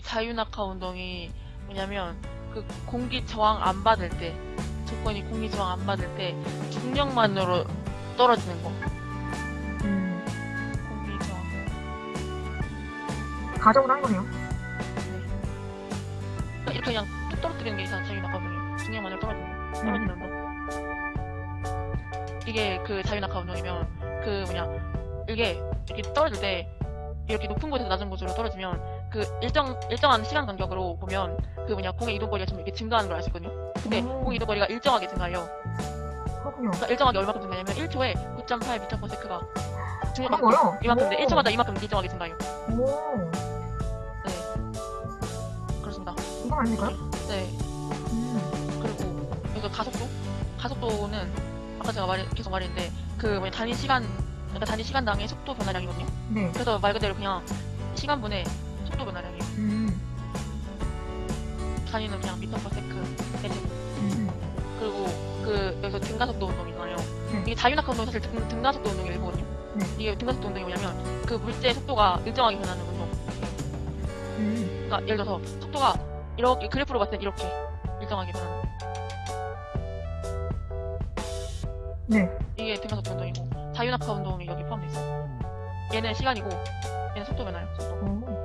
자유낙하 운동이 뭐냐면 그 공기 저항 안 받을 때 조건이 공기 저항 안 받을 때 중력만으로 떨어지는 거. 음, 공기 저항. 가정으로 한 거네요. 네. 이렇게 그냥 툭 떨어뜨리는 게 있잖아 자유낙하 운동이. 중력만으로 떨어지는 거. 떨어지는 운동. 이게 그 자유낙하 운동이면 그 뭐냐 이게 이렇게 떨어질 때 이렇게 높은 곳에서 낮은 곳으로 떨어지면 그 일정 일정한 시간 간격으로 보면 그 뭐냐 공의 이동 거리가 좀 이렇게 증가하는 걸 알 수 있거든요. 근데 오. 공의 이동 거리가 일정하게 증가해요. 그렇군요. 그러니까 일정하게 얼마큼 증가냐면 1초에 9.8m/s가 중력만큼 그런 거요? 이만큼 돼. 오. 1초마다 이만큼 일정하게 증가해요. 오, 네. 그렇습니다. 이거 아닙니까? 네. 음, 그리고 여기서 가속도? 가속도는 아까 제가 말 계속 말했는데 그 뭐냐 단위 시간 그러니까 단위 시간당의 속도 변화량이거든요. 네. 그래서 말 그대로 그냥 변화량이에요. 음, 단위는 그냥 미터 퍼 세크 내지 음, 그리고 그 여기서 등가속도 운동이잖아요. 네. 이게 자유낙하 운동 사실 등, 등가속도 운동의 일부거든요. 네. 이게 등가속도 운동이 뭐냐면 그 물체의 속도가 일정하게 변하는 운동. 음, 그러니까 예를 들어서 속도가 이렇게 그래프로 봤을 때 이렇게 일정하게 변하는 네. 이게 등가속도 운동이고 자유낙하 운동이 여기 포함돼 있어요. 얘는 시간이고 얘는 속도 변화요. 속도. 오,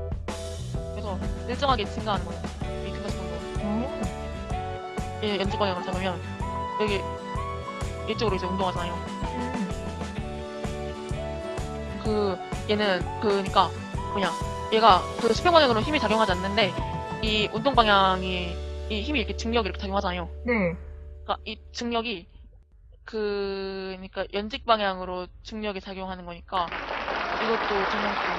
그래서 일정하게 증가하는 거예요. 이 등가속도 운동. 오, 얘 연주 방향으로 잡으면 여기 이쪽으로 이제 운동하잖아요. 음, 그 얘는 그니까 뭐냐 얘가 그 수평 방향으로 힘이 작용하지 않는데 이 운동 방향이 이 힘이 이렇게 중력이 이렇게 작용하잖아요. 네. 그러니까 이 중력이 그 그러니까 연직 방향으로 중력이 작용하는 거니까 이것도 중력도